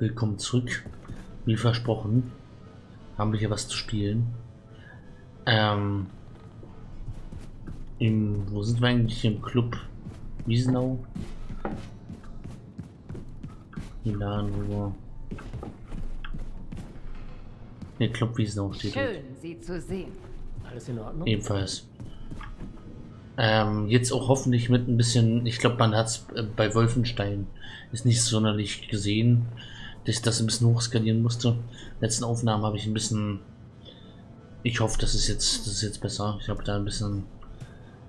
Willkommen zurück. Wie versprochen, haben wir hier was zu spielen. Ähm, im, wo sind wir eigentlich? Im Club Wiesenau? Die Laden, wo Ne, Club Wiesenau steht. Schön, Sie zu sehen. Alles in Ordnung? Ebenfalls. Ähm, jetzt auch hoffentlich mit ein bisschen, ich glaube, man hat es äh, bei Wolfenstein ist nicht sonderlich gesehen, dass ich das ein bisschen hochskalieren musste. Letzten Aufnahmen habe ich ein bisschen, ich hoffe, das ist jetzt, das ist jetzt besser. Ich habe da ein bisschen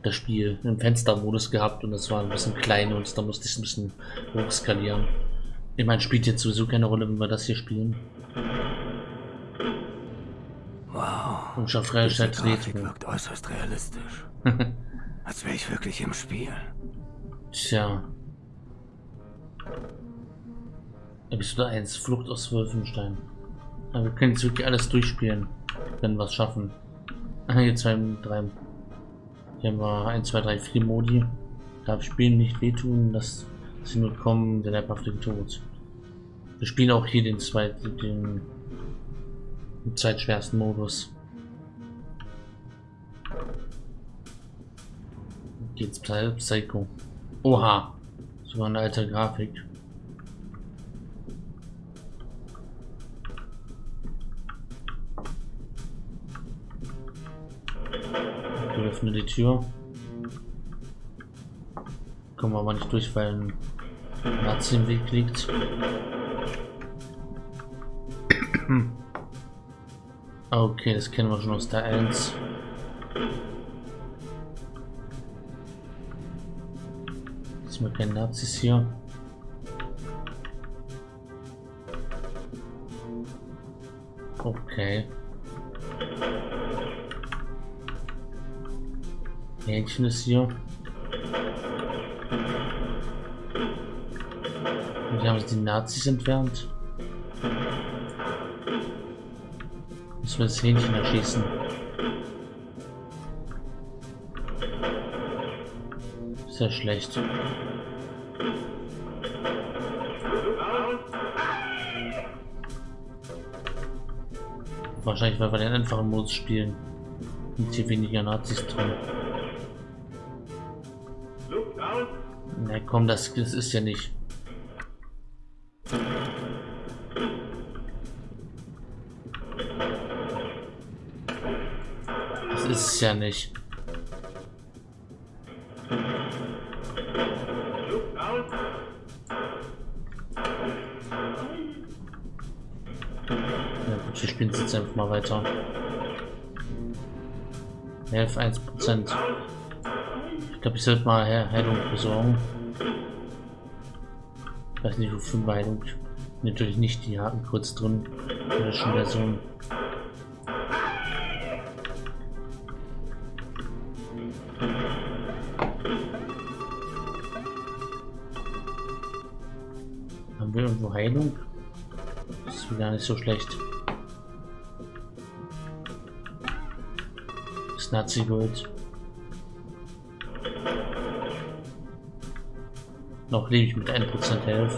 das Spiel im Fenstermodus gehabt und das war ein bisschen klein und da musste ich es ein bisschen hochskalieren. Ich meine, spielt jetzt sowieso keine Rolle, wenn wir das hier spielen. Wow. Und schon wirkt äußerst realistisch. Als wäre ich wirklich im Spiel. Tja. Episode 1, Flucht aus Wolfenstein. Aber wir können jetzt wirklich alles durchspielen, wenn wir es schaffen. Hier zwei, drei. Hier haben wir 1, 2, 3, 4 Modi. Darf Spielen nicht wehtun, dass sie nur kommen, der leibhaftige Tod. Wir spielen auch hier den zweiten, den, den zweitschwersten Modus. Geht's Psycho. Oha. Sogar eine alte Grafik. Wir öffnen die Tür. Kommen wir aber nicht durch, weil ein Nazi im Weg liegt. Okay, das kennen wir schon aus der 1. Jetzt mal keine Nazis hier. Okay. Hähnchen ist hier. Und hier haben die Nazis entfernt. Müssen wir das Hähnchen erschießen. Sehr schlecht. Wahrscheinlich, weil wir den einfachen Modus spielen. Und hier weniger Nazis drin. Na komm, das, das ist ja nicht. Das ist es ja nicht. Ja gut, wir spielen jetzt einfach mal weiter. 11, 1 Prozent. Ich glaube, ich sollte mal He Heilung besorgen. Wofür Heilung. Natürlich nicht die Haken kurz drin. In der Version. Haben wir irgendwo Heilung? Das ist gar nicht so schlecht. Das Nazi-Gold. Noch lebe ich mit 1% Health.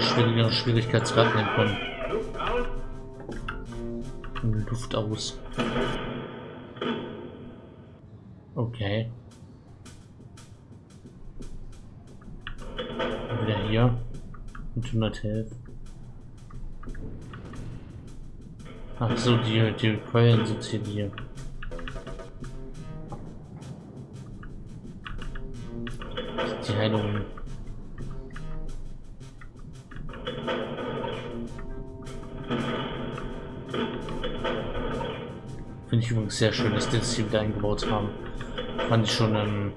Schwierigere Schwierigkeitsgrad nehmen können. Luft aus. Okay. Wieder hier. Mit 100 Health. Ach so, die, die Keulen sind hier die. Die Heilung. Finde ich übrigens sehr schön, dass die das hier wieder eingebaut haben. Fand ich schon ein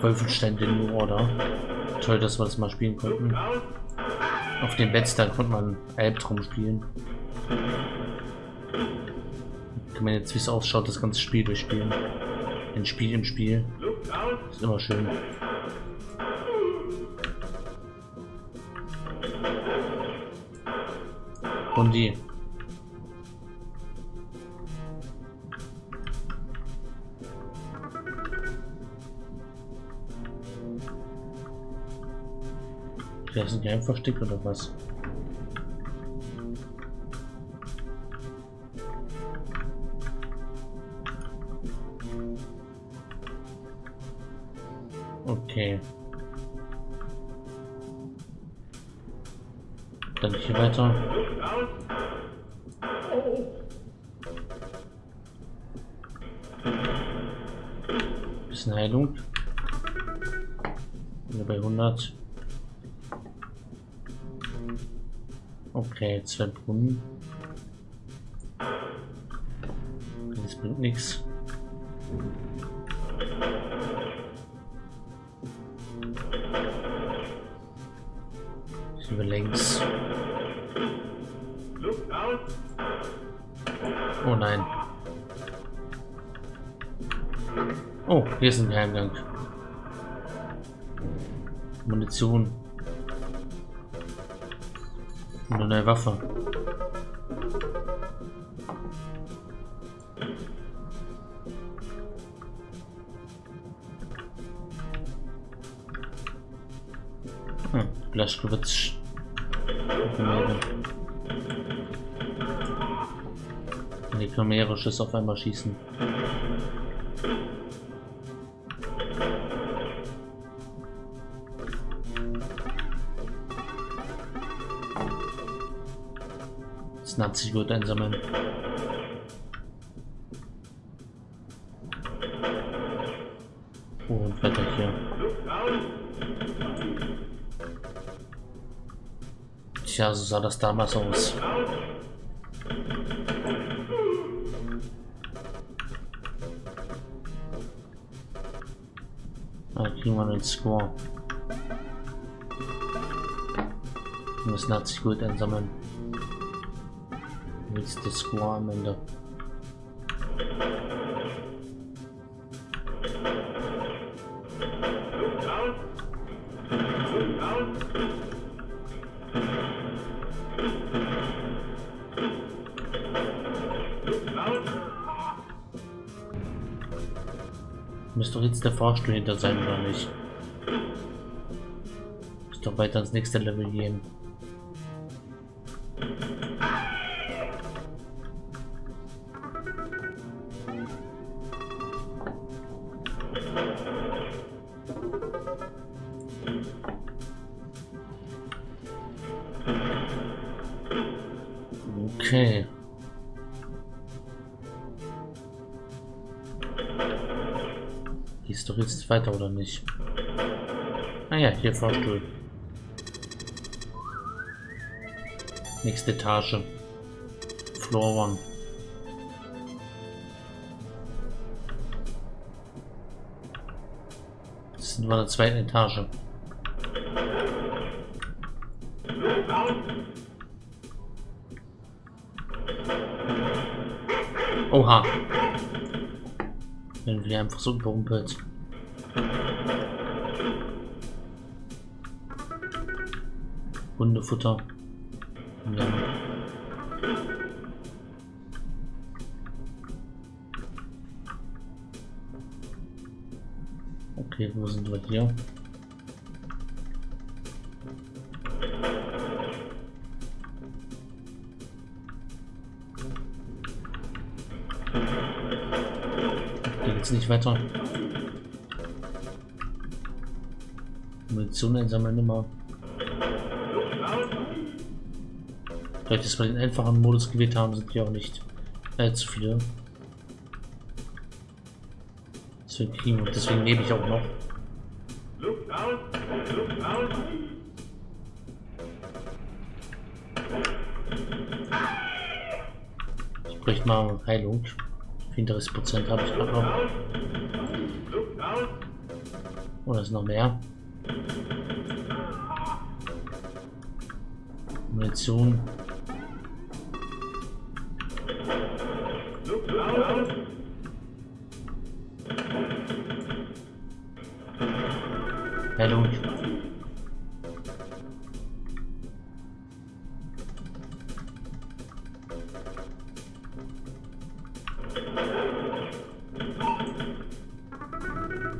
Wolfenstein den New Order. Toll, dass wir das mal spielen konnten. Auf dem Bettstag konnte man Albtraum spielen. Kann man jetzt, wie es ausschaut, das ganze Spiel durchspielen. Ein Spiel im Spiel. Ist immer schön. Und die. Ja, sind die einfach Stick oder was? Weiter. Bisschen Heilung. Wieder bei 100. Okay, zwei Brunnen. Das bringt nichts. Über längs. Oh nein. Oh, hier ist ein Geheimgang. Munition. Und eine Waffe. Hm, Blaschkowitz. Schüsse auf einmal schießen. Das Nazi gut einsammeln. Und weiter hier. Tja, so sah das damals aus. Einen Score. Wir müssen 80 Gold einsammeln. Der Score am Ende. Müsste doch jetzt der Fahrstuhl hinter sein, oder nicht? Weiter ins nächste Level gehen. Okay. Gehst doch jetzt weiter oder nicht? Ah ja, hier Fahrstuhl. Nächste Etage. Floor One. Das sind wir in der zweiten Etage. Oha. Wenn wir einfach so überrumpelt. Hundefutter. Ja. Okay, wo sind wir hier? Hier geht's nicht weiter. Munition einsammeln immer. Vielleicht, dass wir den einfachen Modus gewählt haben, sind hier auch nicht äh, zu viele. Deswegen kriegen und deswegen lebe ich auch noch. Ich bräuchte mal Heilung. 34 Prozent habe ich gerade noch. Oh, da ist noch mehr. Munition. Heilung.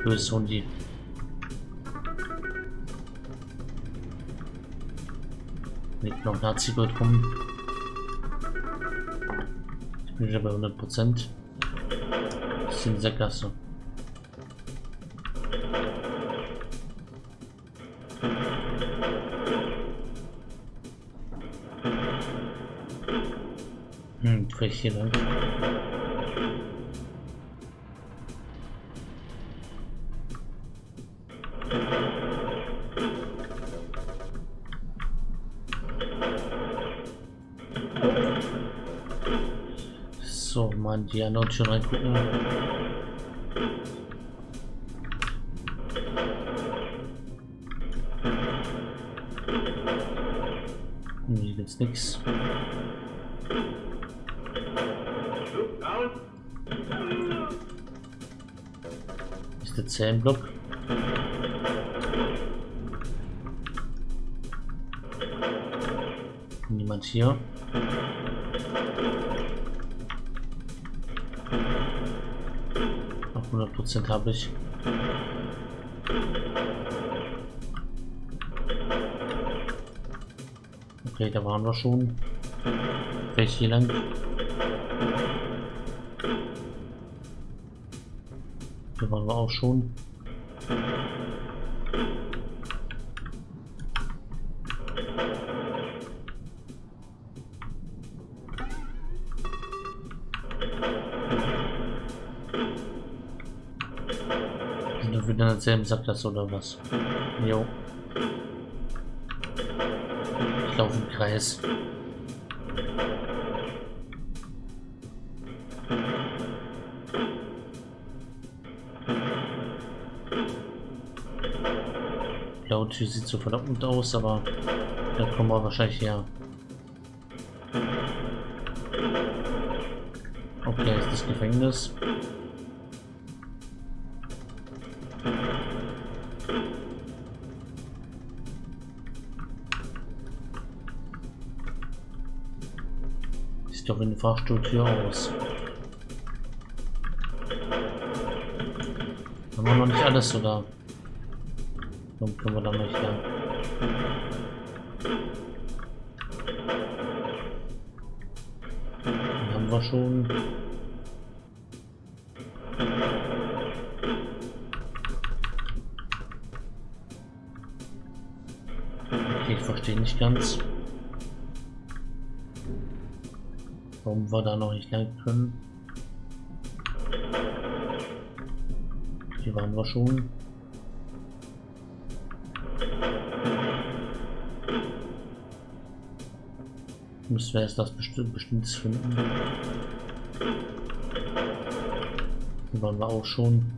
Böses Hundi. liegt noch Nazi-Gold rum. Ich bin wieder bei 100 Prozent. Das ist in Sackgasse. Die anderen schon reingucken. Hier gibt's nichts. Ist der Zellenblock? Niemand hier. Auf 100 Prozent habe ich. Okay, da waren wir schon. Vielleicht hier lang. Hier waren wir auch schon. Derselben Sackgasse oder was? Jo. Ich laufe im Kreis. Blaue Tür sieht so verlockend aus, aber da kommen wir wahrscheinlich her. Okay, ist das Gefängnis. Der Fahrstuhltür aus. Haben wir noch nicht alles, oder? Warum können wir da nicht lang? Den haben wir schon. Okay, ich verstehe nicht ganz. Warum wir da noch nicht lang können. Hier waren wir schon. Müssen wir erst was bestimmt, Bestimmtes finden. Hier waren wir auch schon.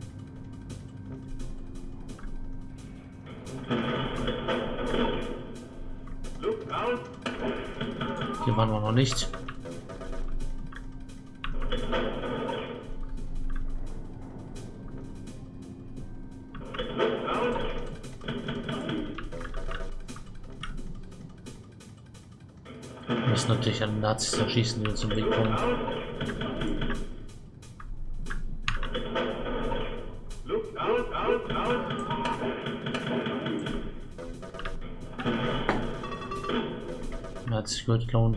Hier waren wir noch nicht. Natürlich an Nazis erschießen, die uns im Weg kommen. Nazis Gold klauen.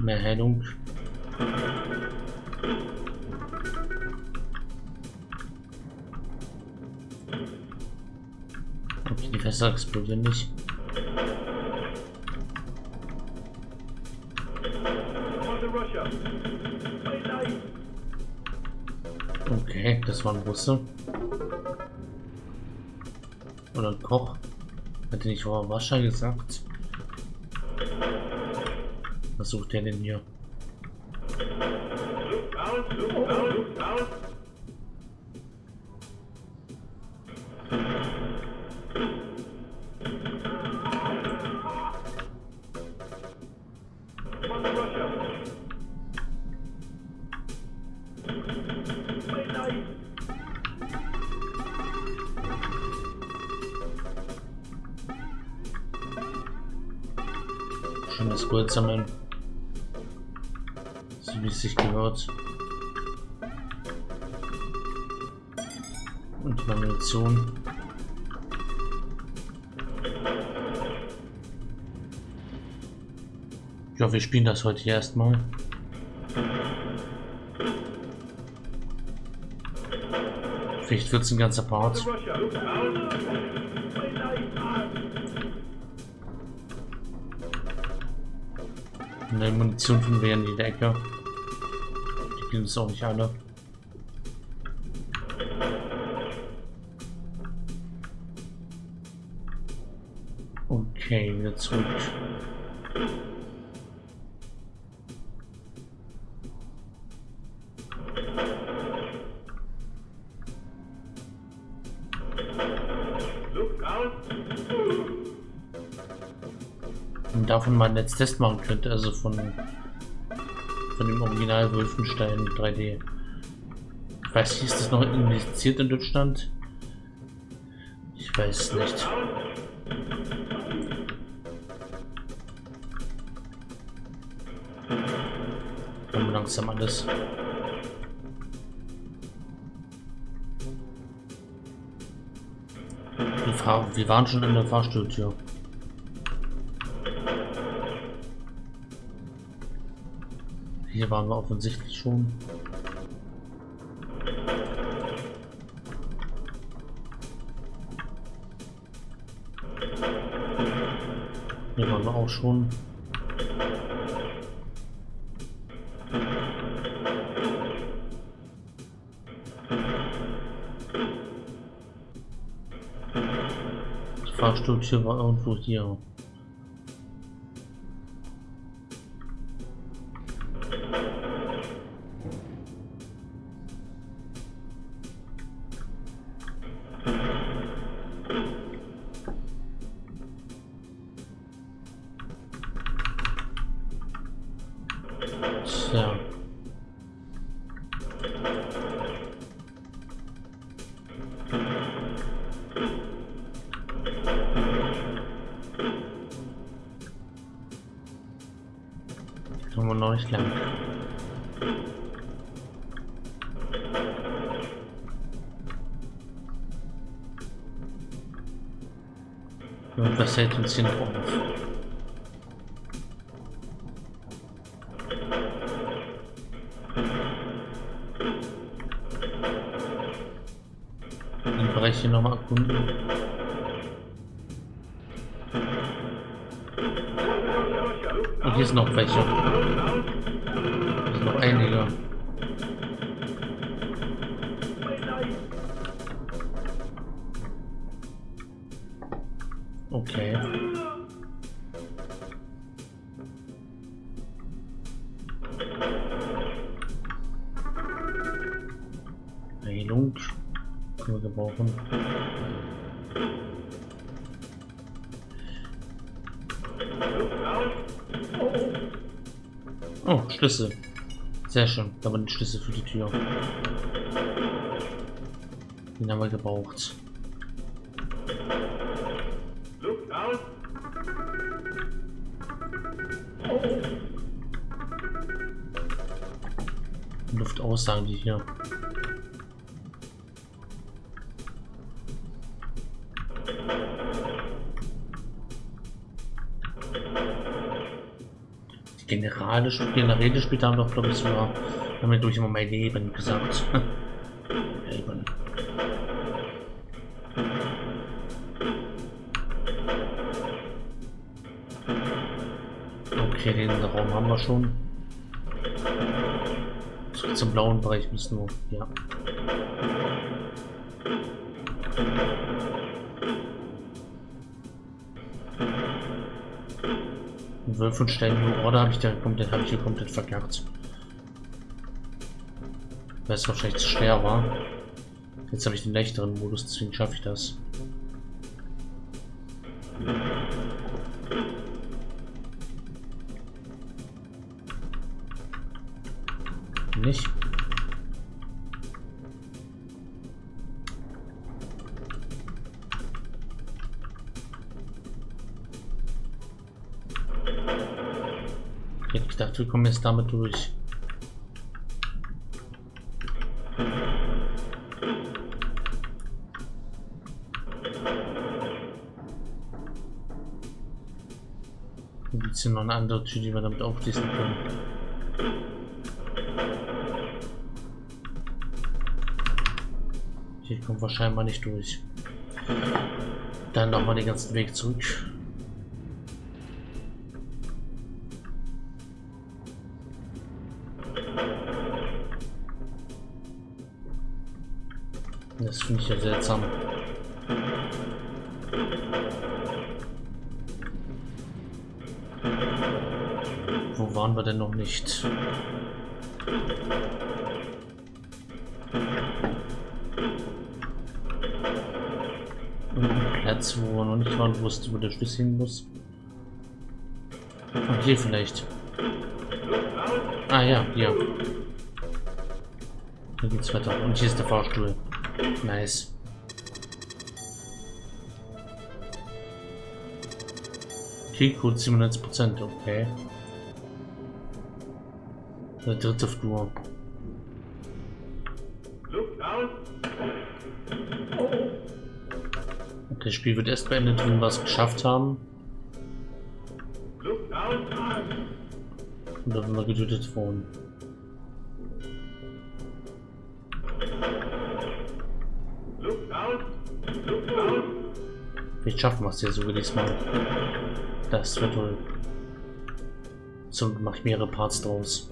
Mehr Heilung. Okay, die Fässer explodieren nicht. Okay, das war ein Russe. Oder ein Koch. Hätte nicht Wascher gesagt. Was sucht der denn hier? Spielen das heute erstmal. Vielleicht wird es ein ganzer Part. Eine Munition finden wir in der Ecke. Die gibt es auch nicht alle. Okay, wieder zurück. Und davon mal einen Netztest machen könnte, also von, von dem Original Wolfenstein 3D. Ich weiß nicht, ist das noch indiziert in Deutschland? Ich weiß nicht. Kommen langsam alles. Wir waren schon in der Fahrstuhltür. Hier waren wir offensichtlich schon. Hier waren wir auch schon. Die Fahrstuhltür war irgendwo hier. Hier noch auf. Den Bereich hier nochmal erkunden. Und hier sind noch welche. Hier sind noch einige. Gebrauchen. Oh, Schlüssel. Sehr schön. Da waren Schlüssel für die Tür. Den haben wir gebraucht. Luft aus, sagen die hier. Die Generale, Generäle später haben doch, glaube ich, sogar damit durch immer mein Leben gesagt. Leben. Okay, den Raum haben wir schon. Zum blauen Bereich müssen wir. Ja. Wolfenstein New Order habe ich da komplett, habe komplett verkackt. Weil es wahrscheinlich zu schwer war. Jetzt habe ich den leichteren Modus, deswegen schaffe ich das. Wir kommen jetzt damit durch. Gibt es hier noch eine andere Tür, die wir damit aufschließen können? Hier kommen wir scheinbar nicht durch. Dann nochmal den ganzen Weg zurück. Das finde ich ja seltsam. Wo waren wir denn noch nicht? Platz, wo wir noch nicht waren, wusste, wo der Schlüssel hin muss. Und hier vielleicht. Ah ja, hier. Hier geht's weiter. Und hier ist der Fahrstuhl. Nice. Keycode 97%, okay. Der dritte Flur. Okay, das Spiel wird erst beendet, wenn wir es geschafft haben. Oder wenn wir getötet wurden. Vielleicht schaffen wir es ja sogar diesmal. Das wird wohl. So mache ich mehrere Parts draus.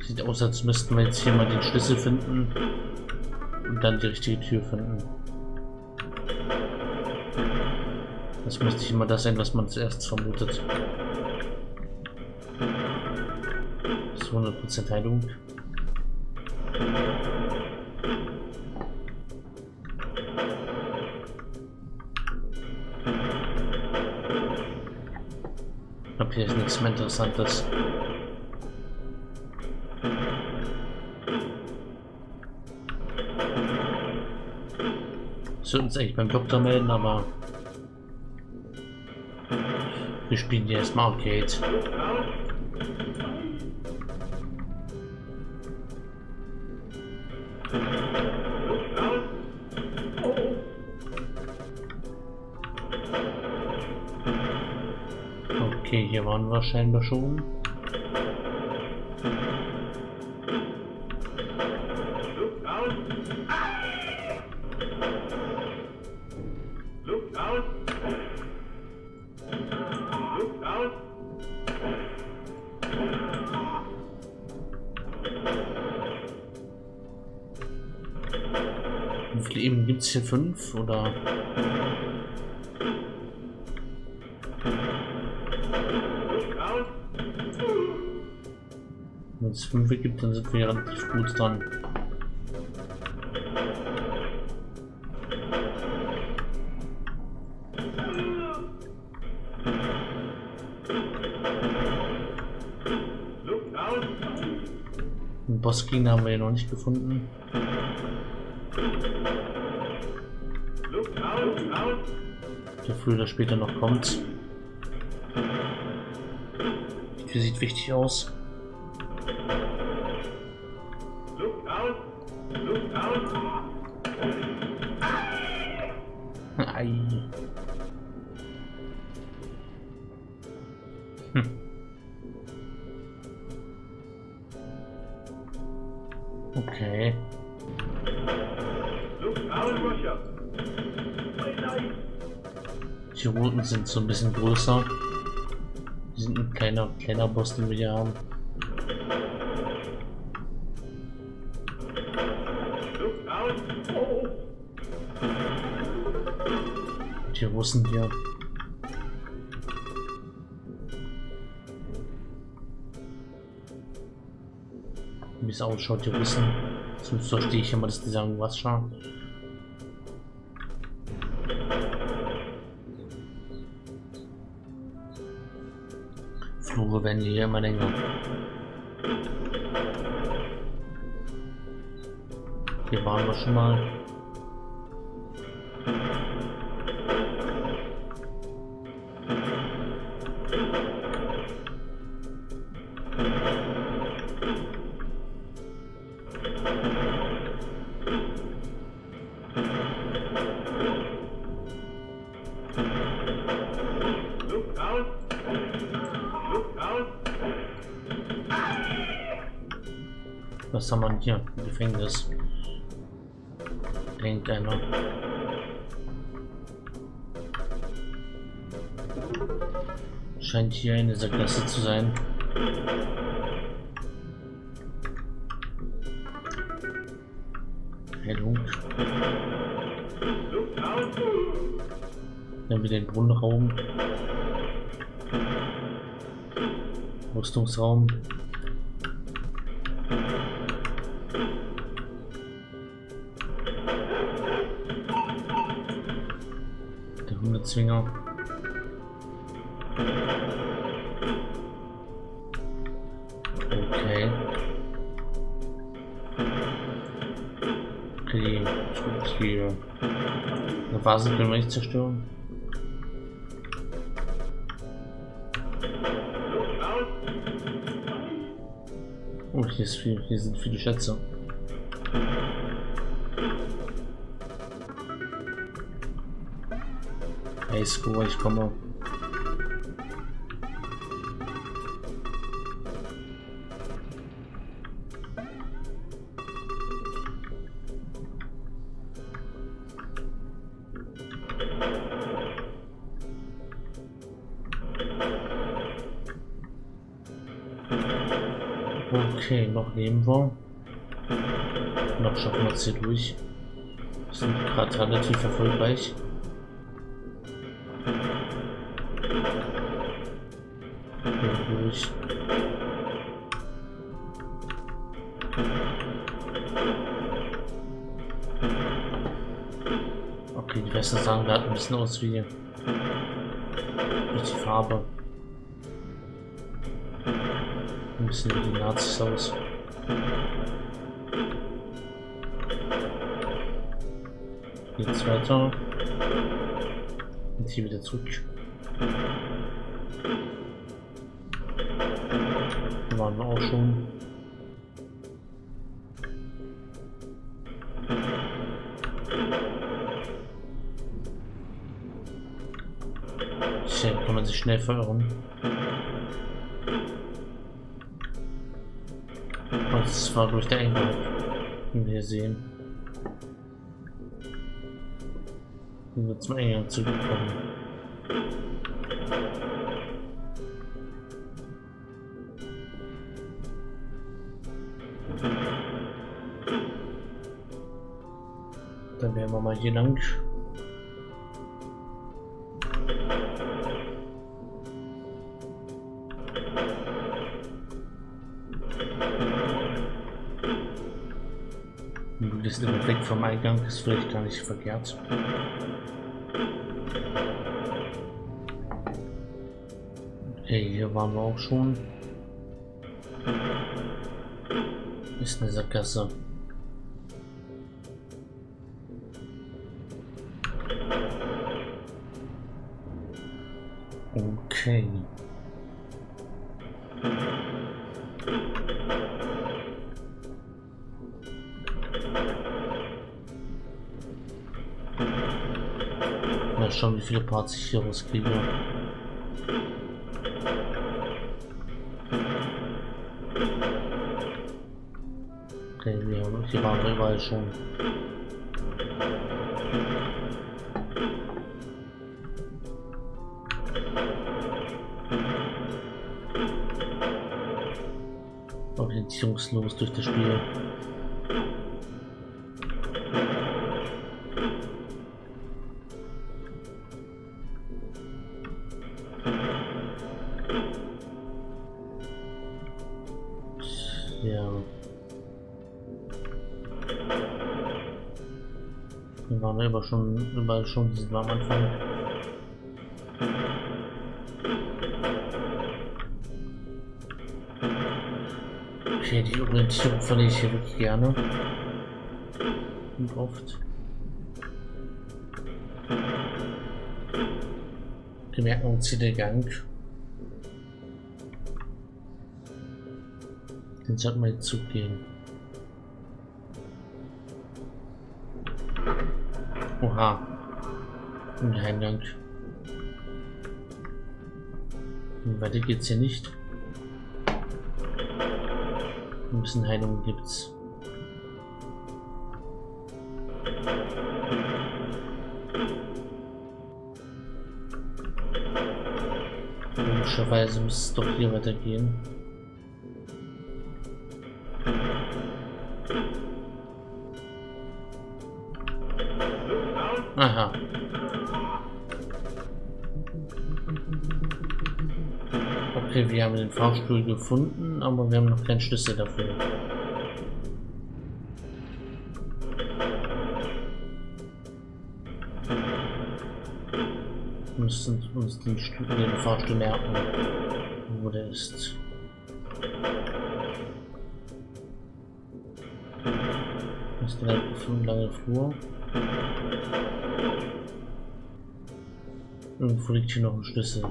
Sieht aus, als müssten wir jetzt hier mal den Schlüssel finden und dann die richtige Tür finden. Das müsste immer das sein, was man zuerst vermutet. Das ist 100% Heilung. Ich glaube, hier ist nichts mehr Interessantes. Sollten uns eigentlich beim Doktor melden, aber wir spielen hier erstmal Arcade. Okay, hier waren wir scheinbar schon. Hier? Fünf oder? Wenn es fünf gibt, dann sind wir relativ gut dran. Den haben wir noch nicht gefunden. Früher oder später noch kommt. Die sieht wichtig aus. Ei. Routen sind so ein bisschen größer. Die sind ein kleiner, kleiner Boss, den wir hier haben. Die Russen hier. Wie es ausschaut, die Russen. Sonst verstehe ich immer, dass die sagen, die hier immer länger. Hier waren wir schon mal. Was haben wir hier? Gefängnis. Irgendeiner. Scheint hier eine Sackgasse zu sein. Heilung. Dann wir den Brunnenraum. Rüstungsraum. Eine Basis können wir nicht zerstören. Oh, hier, ist viel, hier sind viele Schätze. Hey, Score, ich komme. Leben wir. Noch schaffen wir es hier durch. Wir sind gerade relativ erfolgreich. Hier durch. Okay, die Weste sahen gerade ein bisschen aus wie durch die Farbe. Ein bisschen wie die Nazis aus. Geht's weiter. Und hier wieder zurück. Hier waren wir auch schon. Hier kann man sich schnell verirren. Das war durch der Eingang, wie wir sehen. Sind wir zum Eingang zurückgekommen. Dann werden wir mal hier lang. Vom Eingang ist vielleicht gar nicht verkehrt. Okay, hier waren wir auch schon. Ist eine Sackgasse. Mal schauen, wie viele Parts ich hier rauskriege. Okay, wir haben, hier waren überall schon. Orientierungslos durch das Spiel. Schon überall schon, sind wir am Anfang. Okay, die Orientierung verliere ich hier wirklich gerne. erschreckend oft. Bemerkung Gang. Den sollten wir jetzt zugehen. Oha. Ein Geheimgang. Weiter geht's hier nicht. Ein bisschen Heilung gibt's. Logischerweise muss es doch hier weitergehen. Wir haben den Fahrstuhl gefunden, aber wir haben noch keinen Schlüssel dafür. Wir müssen uns den, Stuhl, den Fahrstuhl merken, wo der ist. Das ist direkt auf einem Flur. Irgendwo liegt hier noch ein Schlüssel.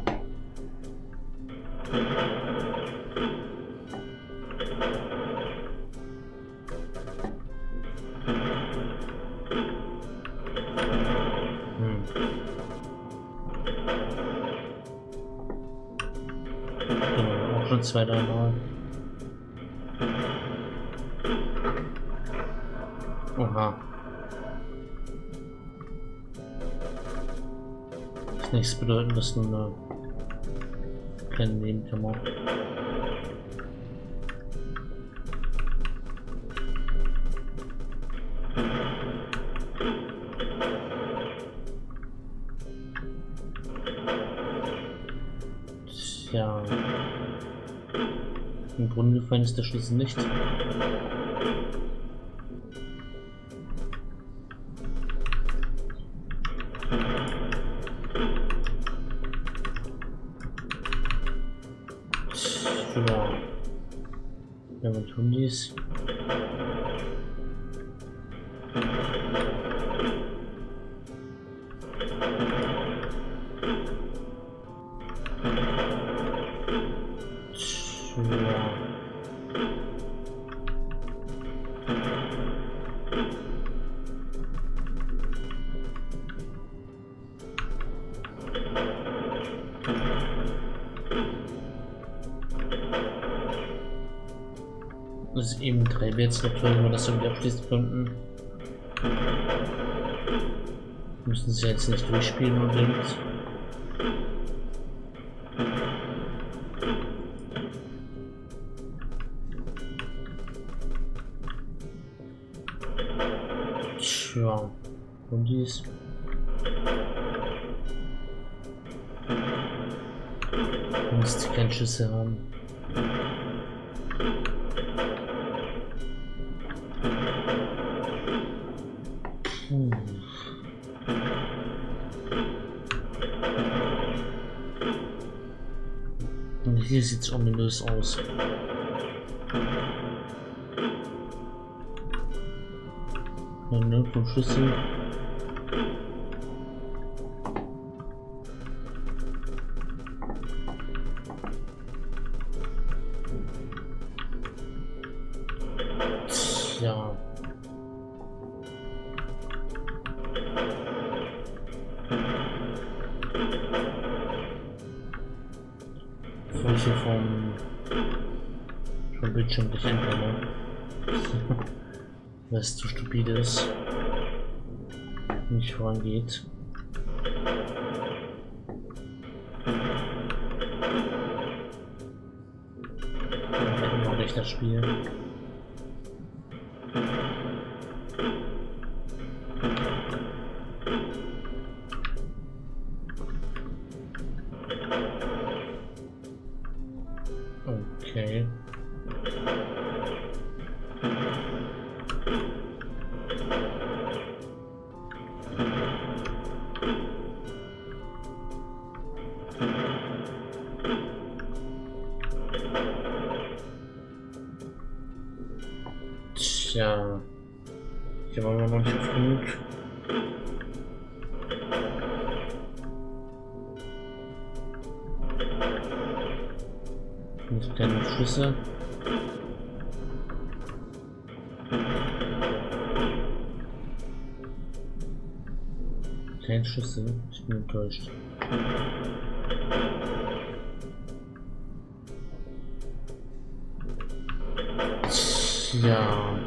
Zwei, drei Mal. Oha. Das nichts bedeuten, dass kleine Nebenkammer. Tja. Im Brunnen gefallen ist der Schlüssel nicht. Ist eben drei Rätsel, wenn wir das irgendwie abschließen könnten. Müssen sie jetzt nicht durchspielen unbedingt. Schlüssel. Tja. Bevor ich hier vom, vom Bildschirm gleich entkomme. Weil es zu stupide ist. Nicht vorangeht. Dann mache ich das Spiel. Nicht keine Schüsse. Keine Schüsse. Ich bin enttäuscht. Ja.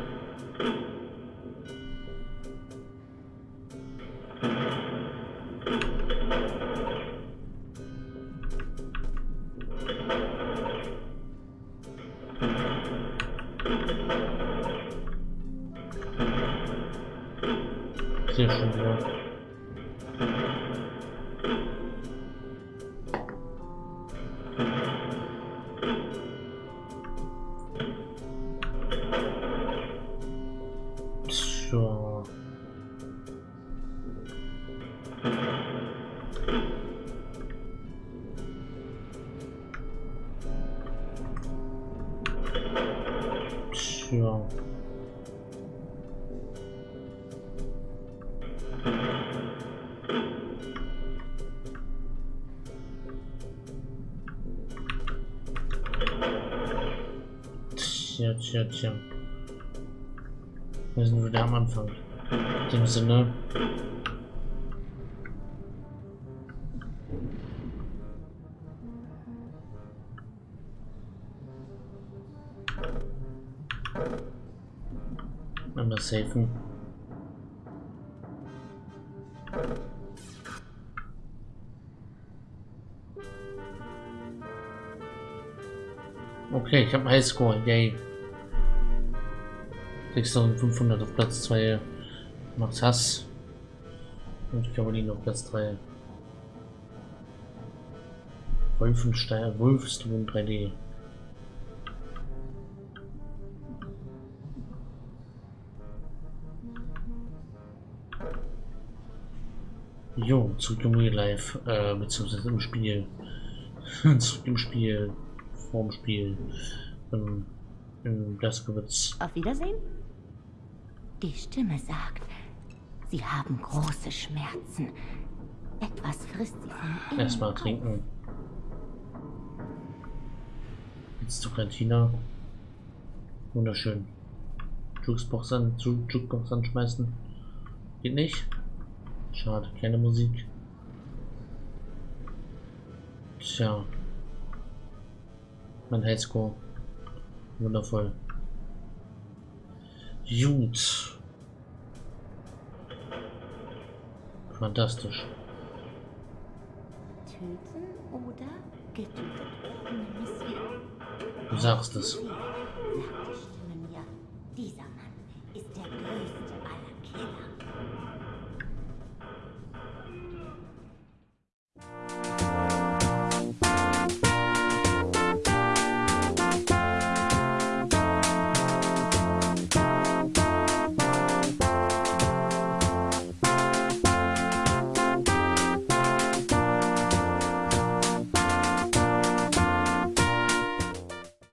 Tja, tja, tja. Wir sind wieder am Anfang. In dem Sinne. Einmal safen. Okay, ich habe Highscore, yay. 6500 auf Platz 2 macht Hass. Und Caroline auf Platz 3. Wolfenstein, Wolfstone 3D. Jo, zurück im Real Life, äh, beziehungsweise im Spiel. zurück im Spiel, vorm Spiel. Ähm, in Blaskowitz. Auf Wiedersehen? Die Stimme sagt, Sie haben große Schmerzen. Etwas frisst Sie von. Erstmal trinken. Jetzt zur Kantina. Wunderschön. Jukebox an, Ju- Jukebox anschmeißen. Geht nicht. Schade, keine Musik. Tja mein Highscore. Wundervoll. Gut. Fantastisch. Töten oder getötet. Du sagst es. Sagt die Stimme mir. Dieser